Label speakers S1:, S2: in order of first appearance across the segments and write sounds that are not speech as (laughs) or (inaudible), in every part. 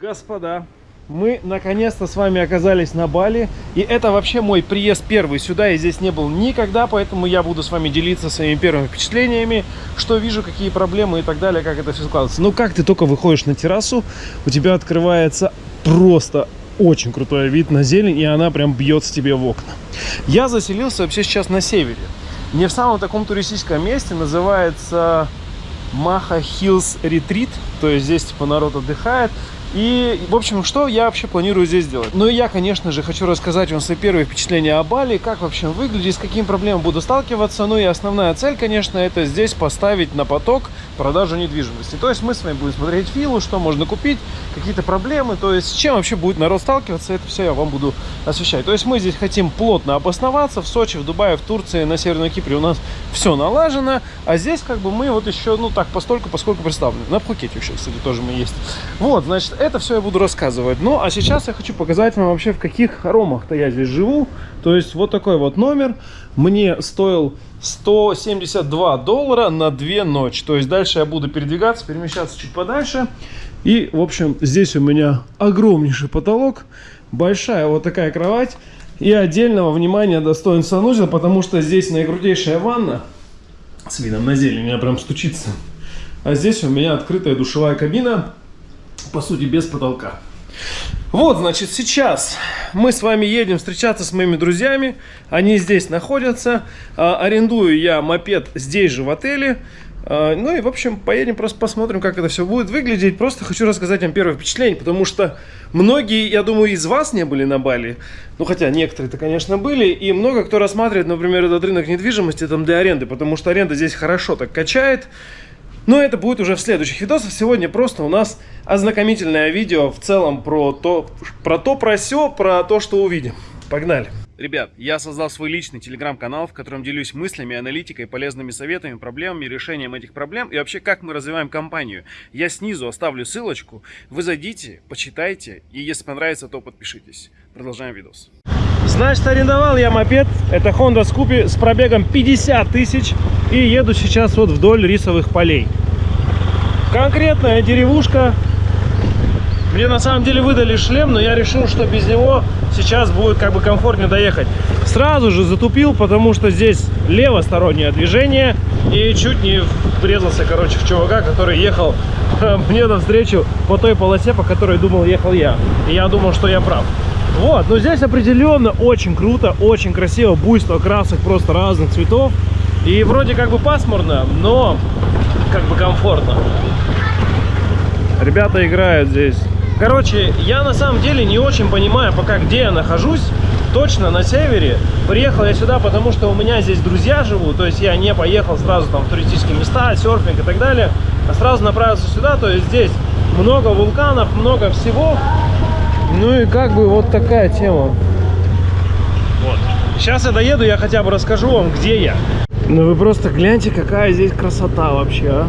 S1: Господа, мы наконец-то с вами оказались на Бали. И это вообще мой приезд первый сюда. Я здесь не был никогда, поэтому я буду с вами делиться своими первыми впечатлениями, что вижу, какие проблемы и так далее, как это все складывается. Ну, как ты только выходишь на террасу, у тебя открывается просто очень крутой вид на зелень, и она прям бьется тебе в окна. Я заселился вообще сейчас на севере. Не в самом таком туристическом месте, называется Maha Hills Retreat, то есть здесь типа народ отдыхает. И, в общем, что я вообще планирую здесь делать? Ну, и я, конечно же, хочу рассказать вам свои первые впечатления о Бали, как вообще выглядит, с какими проблемами буду сталкиваться. Ну и основная цель, конечно, это здесь поставить на поток продажу недвижимости. То есть мы с вами будем смотреть виллу, что можно купить, какие-то проблемы, то есть с чем вообще будет народ сталкиваться, это все я вам буду освещать. То есть мы здесь хотим плотно обосноваться в Сочи, в Дубае, в Турции, на Северном Кипре у нас (laughs) все налажено, а здесь как бы мы вот еще, ну так, постольку, поскольку представлены. На Пхукете еще, кстати, тоже мы есть. Вот, значит, это все я буду рассказывать. Ну, а сейчас я хочу показать вам вообще, в каких хоромах-то я здесь живу. То есть вот такой вот номер мне стоил 172 доллара на две ночи. То есть дальше я буду передвигаться, перемещаться чуть подальше. И, в общем, здесь у меня огромнейший потолок, большая вот такая кровать. И отдельного внимания достоин санузел, потому что здесь наикрутейшая ванна с видом на зелень, меня прям стучится. А здесь у меня открытая душевая кабина, по сути, без потолка. Вот, значит, сейчас мы с вами едем встречаться с моими друзьями. Они здесь находятся. А, арендую я мопед здесь же в отеле. А, ну и, в общем, поедем, просто посмотрим, как это все будет выглядеть. Просто хочу рассказать вам первое впечатление, потому что многие, я думаю, из вас не были на Бали. Ну, хотя некоторые-то, конечно, были. И много кто рассматривает, например, этот рынок недвижимости там для аренды, потому что аренда здесь хорошо так качает. Но это будет уже в следующих видосах. Сегодня просто у нас ознакомительное видео в целом про то, про то, про все, про то, что увидим. Погнали! Ребят, я создал свой личный телеграм-канал, в котором делюсь мыслями, аналитикой, полезными советами, проблемами, решением этих проблем и вообще как мы развиваем компанию. Я снизу оставлю ссылочку, вы зайдите, почитайте и если понравится, то подпишитесь. Продолжаем видос. Значит, арендовал я мопед, это Honda Scoopy с пробегом 50 тысяч и еду сейчас вот вдоль рисовых полей. Конкретная деревушка, мне на самом деле выдали шлем, но я решил, что без него сейчас будет как бы комфортнее доехать. Сразу же затупил, потому что здесь левостороннее движение. И чуть не врезался, короче, в чувака, который ехал мне навстречу по той полосе, по которой думал ехал я. И я думал, что я прав. Вот, но здесь определенно очень круто, очень красиво, буйство красок просто разных цветов. И вроде как бы пасмурно, но как бы комфортно. Ребята играют здесь. Короче, я на самом деле не очень понимаю пока, где я нахожусь. Точно на севере. Приехал я сюда, потому что у меня здесь друзья живут. То есть я не поехал сразу там в туристические места, серфинг и так далее. А сразу направился сюда. То есть здесь много вулканов, много всего. Ну и как бы вот такая тема. Вот. Сейчас я доеду, я хотя бы расскажу вам, где я. Ну вы просто гляньте, какая здесь красота вообще, а.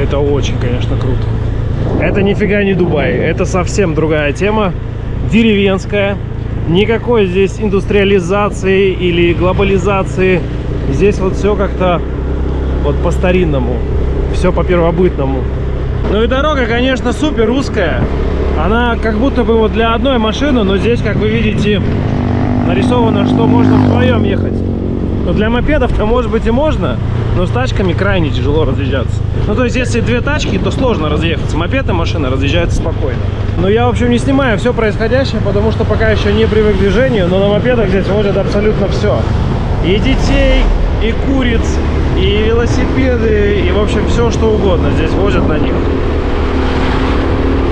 S1: Это очень, конечно, круто. Это нифига не Дубай, это совсем другая тема, деревенская. Никакой здесь индустриализации или глобализации. Здесь вот все как-то вот по-старинному, все по-первобытному. Ну и дорога, конечно, супер узкая. Она как будто бы вот для одной машины, но здесь, как вы видите, нарисовано, что можно вдвоем ехать. Но для мопедов-то, может быть, и можно, но с тачками крайне тяжело разъезжаться. Ну, то есть, если две тачки, то сложно разъехаться. Мопед и машина разъезжаются спокойно. Но я, в общем, не снимаю все происходящее, потому что пока еще не привык к движению, но на мопедах здесь возят абсолютно все. И детей, и куриц, и велосипеды, и, в общем, все, что угодно здесь возят на них.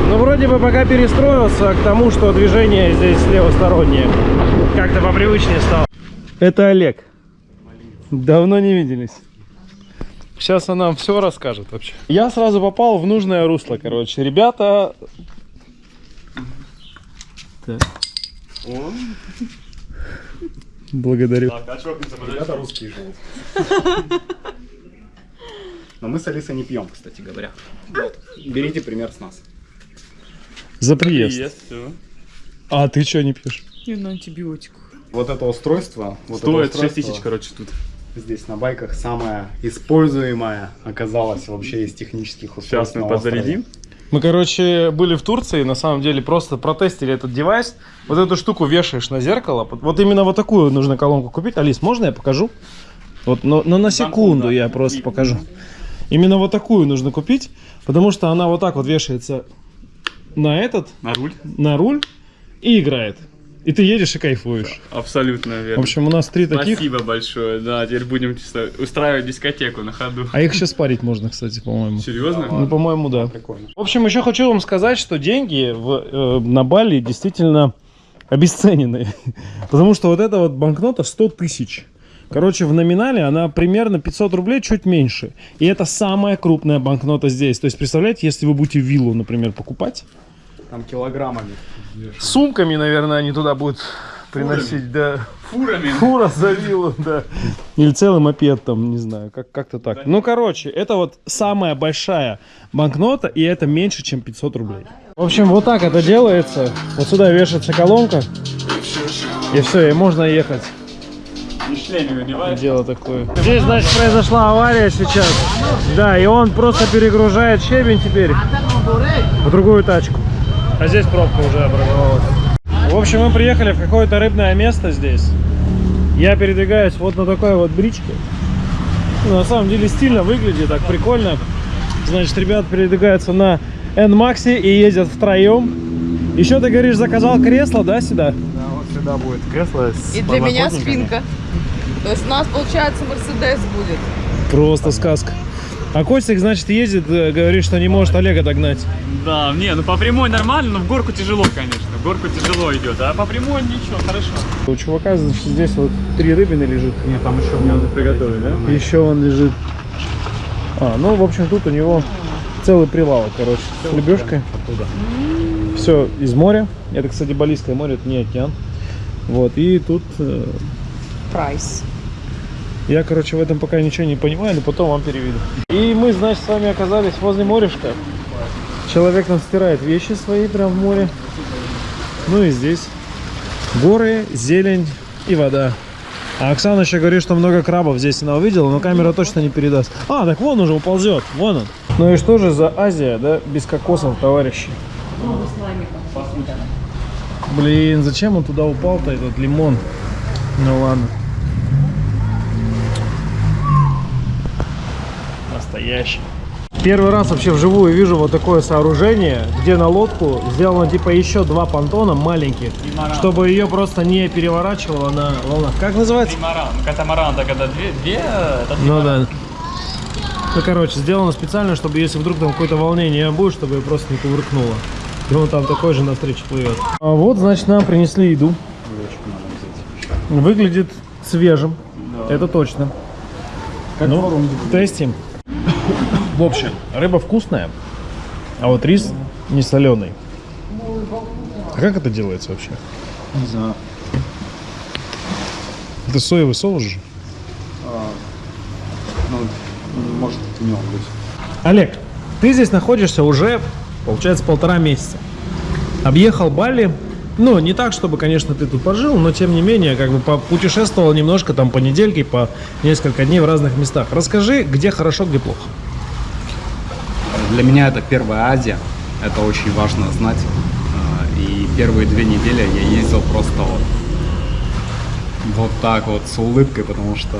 S1: Ну, вроде бы пока перестроился к тому, что движение здесь левостороннее. Как-то попривычнее стало. Это Олег. Давно не виделись. Сейчас она нам все расскажет вообще. Я сразу попал в нужное русло, короче. Ребята... Так. Благодарю.
S2: Ребята русские живут. (laughs) Но мы с Алисой не пьем, кстати говоря. Вот. Берите пример с нас.
S1: За приезд. А ты что не пьешь?
S3: Я на антибиотиках.
S2: Вот это устройство. Вот
S4: Стоит
S2: это
S4: 6
S2: устройство
S4: тысяч, короче, тут.
S2: Здесь на байках самое используемое оказалось вообще из технических устройств.
S4: Сейчас мы
S2: на острове.
S1: Мы, короче, были в Турции, на самом деле, просто протестили этот девайс. Вот эту штуку вешаешь на зеркало. Вот именно вот такую нужно колонку купить. Алис, можно я покажу? Вот, но, но на секунду я просто покажу. Именно вот такую нужно купить, потому что она вот так вот вешается на этот,
S2: На руль?
S1: на руль и играет. И ты едешь и кайфуешь.
S3: Абсолютно
S1: В
S3: верно.
S1: общем, у нас три таких.
S3: Спасибо большое. Да, теперь будем устраивать дискотеку на ходу.
S1: А их еще спарить можно, кстати, по-моему.
S3: Серьезно?
S1: Ну, по-моему, да.
S2: Прикольно.
S1: В общем, еще хочу вам сказать, что деньги в, э, на Бали действительно обесценены. (laughs) Потому что вот эта вот банкнота 100 тысяч. Короче, в номинале она примерно 500 рублей, чуть меньше. И это самая крупная банкнота здесь. То есть, представляете, если вы будете виллу, например, покупать,
S2: Там килограммами.
S1: сумками, наверное, они туда будут приносить, да.
S3: Фурами.
S1: Фура за виллу, да. Или целый мопед там, не знаю, как- как-то так. Ну, короче, это вот самая большая банкнота, и это меньше, чем 500 рублей. В общем, вот так это делается. Вот сюда вешается колонка, и все, и можно ехать. Дело такое. Здесь, значит, произошла авария сейчас. Да, и он просто перегружает щебень теперь в другую тачку. А здесь пробка уже образовалась. В общем, мы приехали в какое-то рыбное место здесь. Я передвигаюсь вот на такой вот бричке. Ну, на самом деле стильно выглядит, так прикольно. Значит, ребят передвигаются на N-Maxi и ездят втроем. Еще ты говоришь, заказал кресло, да, сюда?
S2: Да, вот сюда будет кресло с
S4: И для меня спинка. То есть у нас, получается, Мерседес будет.
S1: Просто сказка. А Костик, значит, ездит, э, говорит, что не может Олега догнать.
S3: Да, не, ну по прямой нормально, но в горку тяжело, конечно. В горку тяжело идет, а по прямой ничего, хорошо.
S1: У чувака, значит, здесь вот три рыбины лежит.
S2: Нет, там еще мне надо приготовить, да?
S1: Еще он лежит. А, ну, в общем, тут у него целый прилавок, короче, с лебешкой.
S2: Оттуда.
S1: Все из моря. Это, кстати, Балийское море, это не океан. Вот, и тут э,
S4: Прайс.
S1: Я, короче, в этом пока ничего не понимаю, но потом вам переведу. И мы, значит, с вами оказались возле морюшка. Человек нам стирает вещи свои прям в море. Ну и здесь горы, зелень и вода. А Оксана еще говорит, что много крабов здесь она увидела, но камера точно не передаст. А, так вон уже уползет, вон он. Ну и что же за Азия, да, без кокосов, товарищи? Блин, зачем он туда упал-то, этот лимон? Ну ладно. Настоящий. Первый раз вообще вживую вижу вот такое сооружение, где на лодку сделано типа еще два понтона маленьких, чтобы ее просто не переворачивало на волнах. Как называется?
S3: Тримаран. Катамаран, так это две, две это
S1: Ну да. Ну короче, сделано специально, чтобы если вдруг там какое-то волнение будет, чтобы ее просто не кувыркнуло. И он там такой же навстречу плывет. А вот, значит, нам принесли еду. Выглядит свежим. Это точно.
S2: Как
S1: Ну, тестим. В общем, рыба вкусная, а вот рис не соленый. А как это делается вообще?
S2: Не знаю.
S1: Это соевый соус же.
S2: А, ну, может, не он быть.
S1: Олег, ты здесь находишься уже, получается, полтора месяца. Объехал Бали. Ну, не так, чтобы, конечно, ты тут пожил, но тем не менее, как бы путешествовал немножко там по недельке, по несколько дней в разных местах. Расскажи, где хорошо, где плохо.
S2: Для меня это первая Азия. Это очень важно знать. А, И первые две недели я ездил просто вот, вот так вот с улыбкой, потому что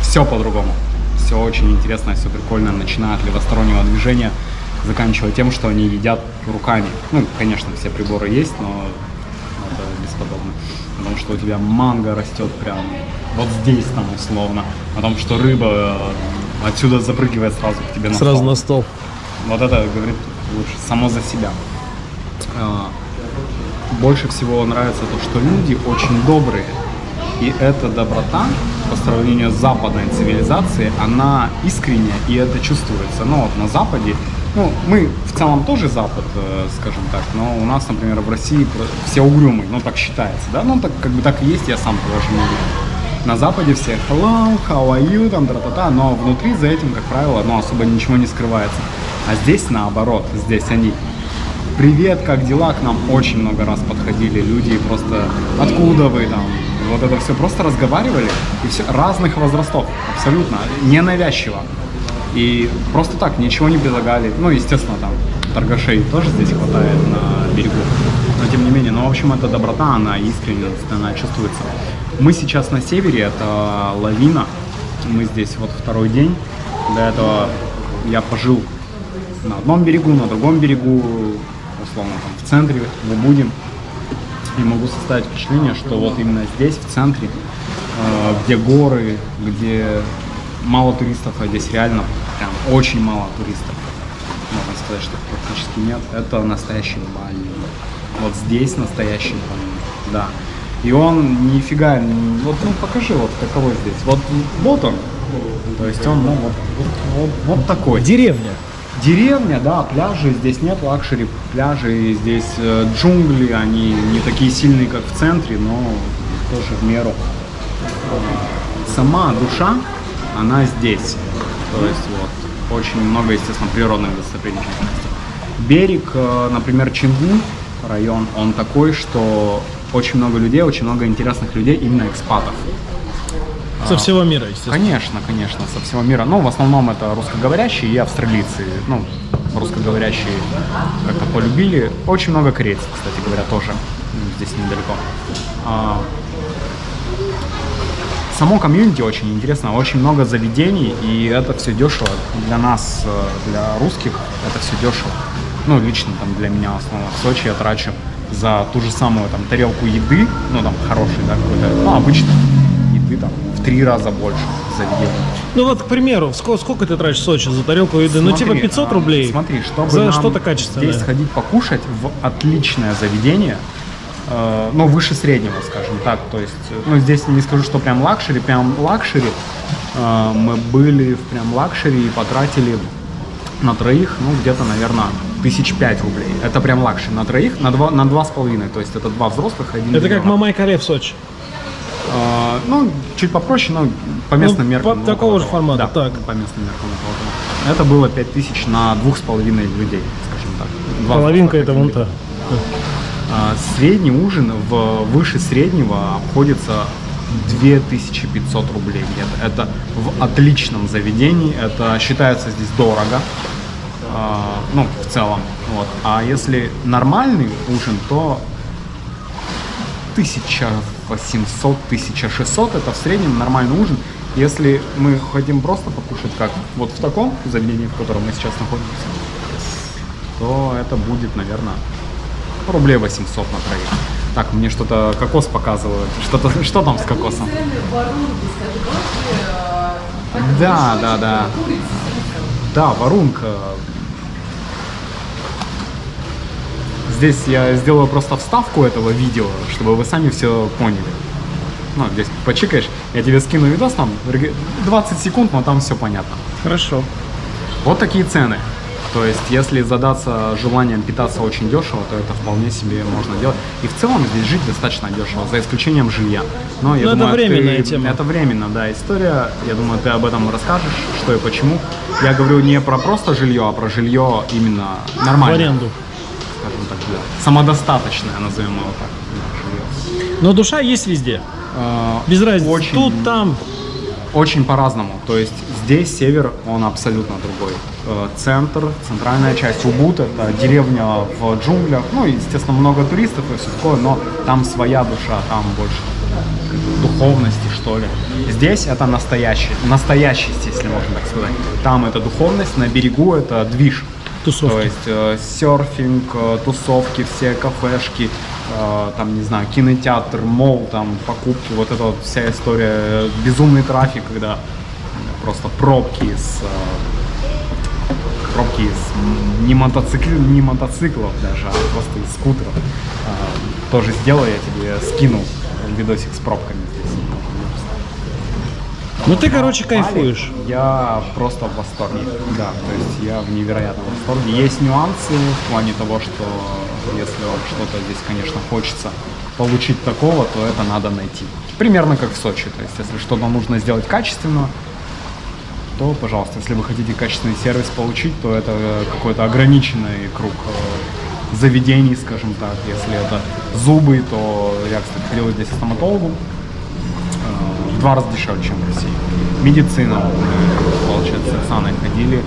S2: все по-другому. Все очень интересно, все прикольно, начиная от левостороннего движения, заканчивая тем, что они едят руками. Ну, конечно, все приборы есть, но это бесподобно. Потому что у тебя манго растет прям вот здесь там условно. Потому что рыба э, отсюда запрыгивает сразу к тебе на
S1: Сразу
S2: стол.
S1: на стол.
S2: Вот это говорит лучше само за себя. А, Больше всего нравится то, что люди очень добрые. И эта доброта по сравнению с западной цивилизацией, она искренняя, и это чувствуется. Но вот на Западе, ну, мы в целом тоже Запад, э, скажем так, но у нас, например, в России все угрюмые, ну, так считается, да, ну, так как бы так и есть, я сам тоже не уверен. На Западе все hello, how are you, там, тра-та-та, но внутри за этим, как правило, ну, особо ничего не скрывается. А здесь наоборот, здесь они Привет, как дела? К нам очень много раз подходили люди, просто откуда вы там? Вот это все просто разговаривали, и все разных возрастов, абсолютно, ненавязчиво. И просто так, ничего не предлагали. Ну, естественно, там торгашей тоже здесь хватает на берегу. Но тем не менее, ну, в общем, эта доброта, она искренность, она чувствуется. Мы сейчас на севере, это лавина. Мы здесь вот второй день. До этого я пожил на одном берегу, на другом берегу, условно там в центре, в Убуде. И могу составить впечатление, что вот именно здесь, в центре, э, где горы, где мало туристов, а здесь реально прям очень мало туристов. Можно сказать, что практически нет. Это настоящий Бали. Вот здесь настоящий Бали, да. И он нифига, вот ну покажи вот каково здесь. Вот, вот он. То есть он, ну, вот, вот, вот, вот такой.
S1: Деревня.
S2: Деревня, да, пляжи, здесь нет luxury пляжей, здесь э, джунгли, они не такие сильные, как в центре, но тоже в меру. Сама душа, она здесь. То есть вот очень много, естественно, природных достопримечательностей. Берег, э, например, Чангу район, он такой, что очень много людей, очень много интересных людей, именно экспатов.
S1: Со всего мира, естественно.
S2: Конечно, конечно, со всего мира. Ну, в основном это русскоговорящие и австралийцы. Ну, русскоговорящие как-то полюбили. Очень много корейцев, кстати говоря, тоже здесь недалеко. Само комьюнити очень интересно, очень много заведений, и это все дешево. Для нас, э, для русских, это все дешево. Ну, лично там для меня основно в Сочи я трачу за ту же самую там тарелку еды, ну там хороший, да, какой-то, ну, обычно еды там в три раза больше заведений.
S1: Ну вот, к примеру, сколько, сколько ты тратишь в Сочи за тарелку еды? ну, типа
S2: Смотри,
S1: 500
S2: а,
S1: рублей.
S2: Смотри, чтобы
S1: за что-то качественное.
S2: здесь сходить покушать в отличное заведение, э, ну, выше среднего, скажем так. То есть, э, ну, здесь не скажу, что прям luxury, прям luxury. Э, мы были в прям luxury и потратили на троих, ну, где-то, наверное, тысяч пять рублей. Это прям luxury. На троих, на два, на два с половиной. То есть, это два взрослых, один
S1: Это как
S2: ребенок.
S1: Мамай Кале в Сочи.
S2: А, ну, чуть попроще, но по местным
S1: Ну,
S2: меркам.
S1: по- такого же формата,
S2: Да,
S1: так.
S2: по местным меркам. Это было 5000 на двух с половиной людей, скажем так. Два
S1: Половинка это вон та.
S2: А, Средний ужин в выше среднего обходится 2500 рублей где-то. Это в отличном заведении, это считается здесь дорого, а, ну, в целом. Вот. А если нормальный ужин, то 1800-1600 это в среднем нормальный ужин. Если мы хотим просто покушать, как вот в таком заведении, в котором мы сейчас находимся, то это будет, наверное, рублей 800 на троих. Так, мне что-то кокос показывают. Что-то, (laughs) что там с кокосом? Да, да, да. Да, варунка. Здесь я сделаю просто вставку этого видео, чтобы вы сами все поняли. Ну, здесь почикаешь, я тебе скину видос там, 20 секунд, но там все понятно.
S1: Хорошо.
S2: Вот такие цены. То есть, если задаться желанием питаться очень дешево, то это вполне себе можно делать. И в целом здесь жить достаточно дешево, за исключением жилья. Но я
S1: это
S2: думаю,
S1: временная
S2: ты-
S1: тема.
S2: Это временно, да, история. Я думаю, ты об этом расскажешь, что и почему. Я говорю не про просто жилье, а про жилье именно
S1: В
S2: нормальное.
S1: аренду.
S2: Скажем так, да. Самодостаточное, назовем его так.
S1: Но душа есть везде.
S2: Э,
S1: Без разницы.
S2: Очень,
S1: Тут, там.
S2: Очень по-разному. То есть здесь север, он абсолютно другой. Э, Центр, центральная часть Убуд, это деревня в джунглях. Ну, и, естественно, много туристов и все такое, но там своя душа, там больше духовности, что ли. Здесь это настоящий, настоящесть, если можно так сказать. Там это духовность, на берегу это движ.
S1: Тусовки.
S2: То есть э, серфинг, э, тусовки, все кафешки, там, не знаю, кинотеатр, мол, там, покупки, вот эта вот вся история, э, безумный трафик, когда просто пробки из э, пробки из не, мотоцикл, не мотоциклов даже, а просто из скутеров. Э, тоже сделаю, я тебе скину видосик с пробками здесь.
S1: Ну ты, короче, кайфуешь.
S2: Я просто в восторге. Да, то есть я в невероятном восторге. Есть нюансы в плане того, что если вам что-то здесь, конечно, хочется получить такого, то это надо найти. Примерно как в Сочи. То есть если что-то нужно сделать качественно, то, пожалуйста, если вы хотите качественный сервис получить, то это э, какой-то ограниченный круг э, заведений, скажем так. Если это зубы, то я, кстати, ходил здесь к стоматологу, э, в два раза дешевле, чем в России. Медицина, получается, с Оксаной ходили,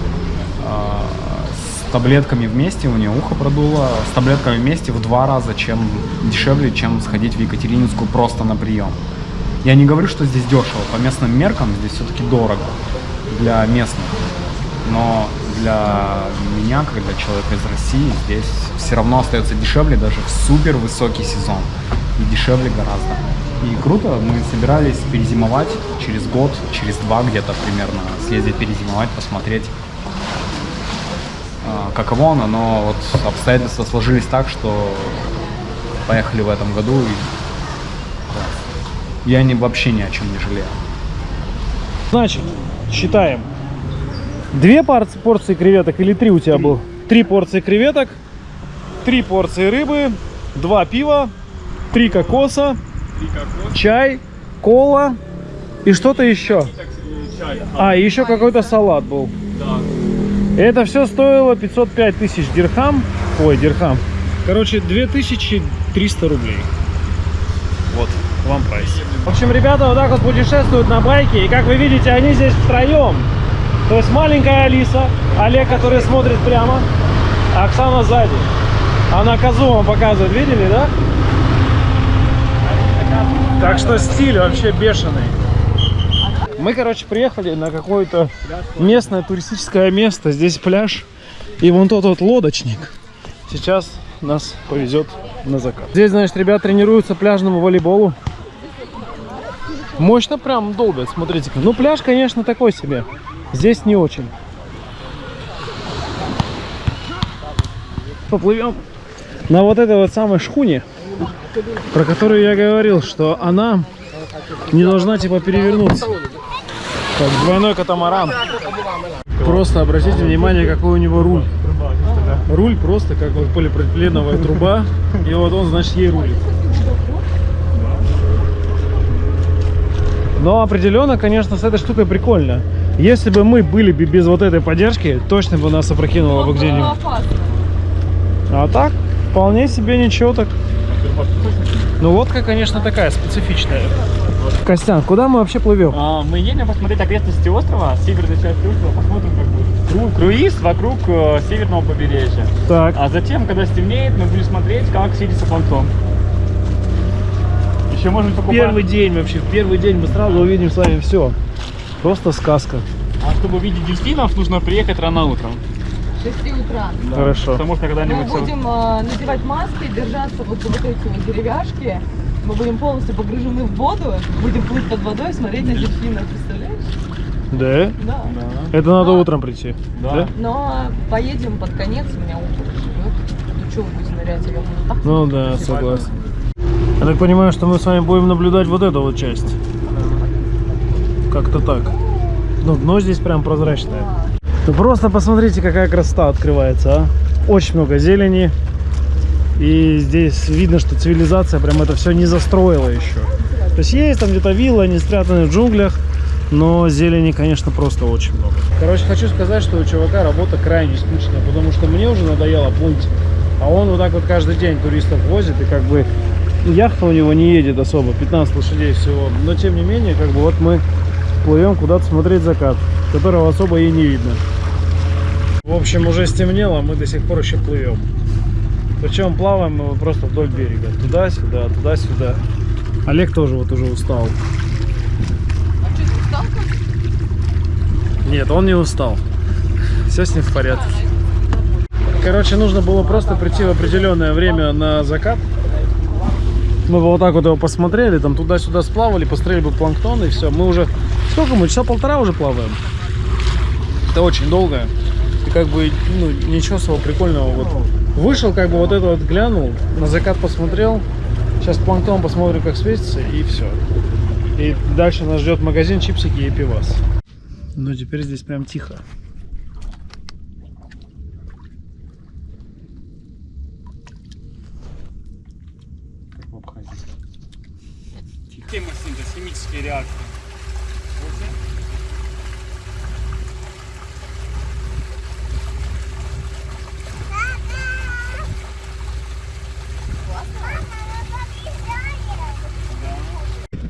S2: таблетками вместе, у нее ухо продуло, с таблетками вместе в два раза чем дешевле, чем сходить в Екатерининскую просто на прием. Я не говорю, что здесь дешево, по местным меркам здесь все-таки дорого для местных. Но для меня, как для человека из России, здесь все равно остается дешевле даже в супер высокий сезон. И дешевле гораздо. И круто, мы собирались перезимовать через год, через два где-то примерно, съездить перезимовать, посмотреть, каково оно, но вот обстоятельства сложились так, что поехали в этом году и класс. я не, вообще ни о чем не жалею.
S1: Значит, считаем. Две порции, порции креветок или три у тебя было? Три порции креветок, три порции рыбы, два пива, три кокоса, чай, кола и что-то еще. А, и еще какой-то салат был. Это все стоило 505 тысяч дирхам. Ой, дирхам. Короче, 2300 рублей. Вот, вам прайс. В общем, ребята вот так вот путешествуют на байке. И как вы видите, они здесь втроем. То есть маленькая Алиса, Олег, который смотрит прямо, а Оксана сзади. Она козу вам показывает, видели, да? Так что стиль вообще бешеный. Мы, короче, приехали на какое-то местное туристическое место. Здесь пляж и вон тот вот лодочник. Сейчас нас повезет на закат. Здесь, значит, ребят тренируются пляжному волейболу. Мощно прям долбят, смотрите. Ну, пляж, конечно, такой себе. Здесь не очень. Поплывем на вот этой вот самой шхуне, про которую я говорил, что она не должна типа перевернуться. Как двойной катамаран. Просто обратите внимание, какой у него руль. Руль просто как вот полипропиленовая труба. И вот он, значит, ей рулит. Но определенно, конечно, с этой штукой прикольно. Если бы мы были бы без вот этой поддержки, точно бы нас опрокинуло бы где-нибудь. А так, вполне себе ничего так. Ну, лодка, конечно, такая специфичная. Костян, куда мы вообще плывем?
S3: А, мы едем посмотреть окрестности острова, северную часть острова, посмотрим как будет. Кру- Круиз вокруг э, северного побережья.
S1: Так,
S3: А затем, когда стемнеет, мы будем смотреть, как сидится планктон. Еще можем покупать.
S1: первый день вообще, в первый день мы сразу увидим с вами все. Просто сказка.
S3: А чтобы увидеть дельфинов, нужно приехать рано утром.
S4: 6 утра.
S1: Хорошо.
S3: Потому что
S4: Мы
S3: когда-нибудь... всё-
S4: будем э, надевать маски, держаться вот за вот эти вот деревяшки. Мы будем полностью погружены в воду, будем плыть под водой, смотреть на дельфинов, представляешь?
S1: Да?
S4: Да.
S3: Да.
S1: Это надо
S4: Да.
S1: утром прийти.
S3: Да.
S4: Но поедем под конец, у меня утро живет. Ну что вы будете нырять, я буду так.
S1: Ну да, согласен. Я так понимаю, что мы с вами будем наблюдать вот эту вот часть. Как-то так. Ну, дно здесь прям прозрачное. Ну просто посмотрите, какая красота открывается, а. Очень много зелени. И здесь видно, что цивилизация прям это все не застроила еще. То есть есть там где-то вилла, они спрятаны в джунглях, но зелени, конечно, просто очень много. Короче, хочу сказать, что у чувака работа крайне скучная, потому что мне уже надоело плыть. А он вот так вот каждый день туристов возит, и как бы яхта у него не едет особо, 15 лошадей всего. Но тем не менее, как бы вот мы плывем куда-то смотреть закат, которого особо и не видно. В общем, уже стемнело, мы до сих пор еще плывем. Причем плаваем мы просто вдоль берега. Туда-сюда, туда-сюда. Олег тоже вот уже устал.
S4: А что, ты устал?
S1: Нет, он не устал. Все с ним в порядке. Короче, нужно было просто прийти в определенное время на закат. Мы бы вот так вот его посмотрели, там туда-сюда сплавали, посмотрели бы планктон и все. Мы уже... Сколько мы? Часа полтора уже плаваем. Это очень долго. И как бы, ну, ничего особо прикольного. Вот вышел, как бы вот это вот глянул, на закат посмотрел. Сейчас планктон посмотрим, как светится, и все. И дальше нас ждет магазин, чипсики и пивас. Но теперь здесь прям тихо.
S3: Хемосинтез, химические реакции.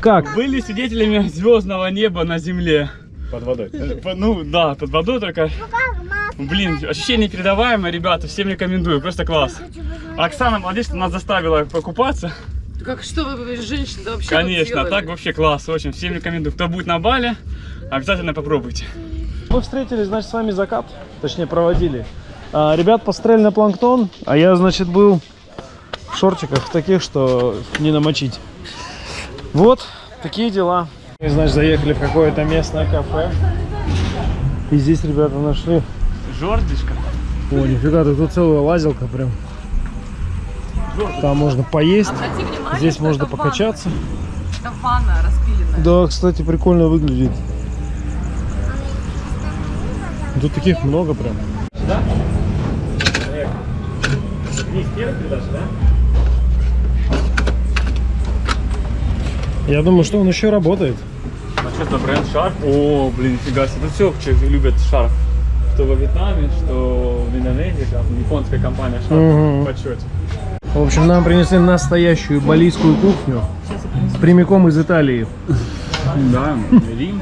S1: Как?
S3: Были свидетелями звездного неба на Земле.
S1: Под водой.
S3: Э, по- Ну да, под водой только. Блин, ощущение передаваемое, ребята, всем рекомендую, просто класс. Оксана, молодец, что нас заставила покупаться.
S4: Как что вы, женщина, вообще
S3: Конечно, так вообще класс, очень. Всем рекомендую. Кто будет на Бали, обязательно попробуйте.
S1: Мы встретили, значит, с вами закат, точнее проводили. А, ребят построили на планктон, а я, значит, был в шортиках таких, что не намочить. Вот, такие дела. Мы, значит, заехали в какое-то местное кафе. И здесь ребята нашли.
S3: Жордишка.
S1: О, нифига, ты тут целая лазилка прям. Там можно поесть,
S4: внимание,
S1: здесь можно
S4: это
S1: покачаться.
S4: ванна. Это ванна распиленная.
S1: Да, кстати, прикольно выглядит. Тут таких много прям. Я думаю, что он еще работает.
S3: А что это бренд Shark? О, блин, нифига себе. Тут все человек любят Shark. Что во Вьетнаме, что в Индонезии, там японская компания Shark
S1: Мгм.
S3: в почете.
S1: В общем, нам принесли настоящую балийскую кухню. Прямиком из Италии.
S2: Да, Рим.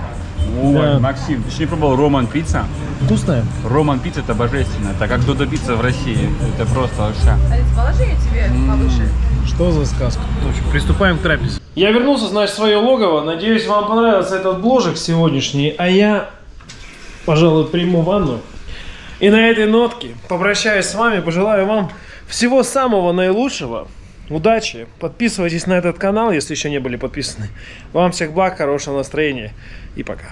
S2: Ой,
S1: Да.
S2: Максим, ты еще не пробовал Роман пицца?
S1: Вкусная?
S2: Роман пицца это божественно. Это как Додо пицца в России. Это просто вообще.
S4: Алис, положи я тебе повыше.
S1: Что за сказка? В общем, приступаем к трапезе. Я вернулся, значит, в свое логово. Надеюсь, вам понравился этот бложек сегодняшний. А я, пожалуй, приму ванну. И на этой нотке попрощаюсь с вами. Пожелаю вам всего самого наилучшего. Удачи. Подписывайтесь на этот канал, если еще не были подписаны. Вам всех благ, хорошего настроения. И пока.